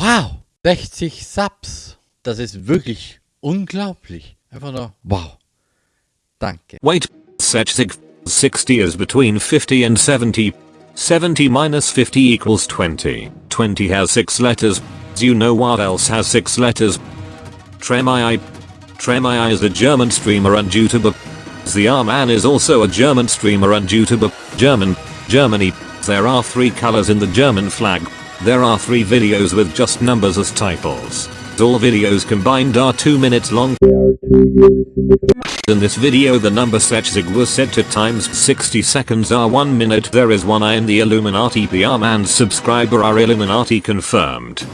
Wow, 60 Subs. Das ist wirklich unglaublich. Einfach nur wow. Danke. Wait, Sechzig 60 is between 50 and 70. 70 minus 50 equals 20. 20 has 6 letters. Do you know what else has 6 letters? Tremai. Tremai is a German streamer and YouTuber. The Arman is also a German streamer and YouTuber. German. Germany. There are 3 colors in the German flag. There are 3 videos with just numbers as titles. All videos combined are 2 minutes long. In this video the number Sechzig was set to times 60 seconds are 1 minute there is one I in the Illuminati PR man subscriber are Illuminati confirmed.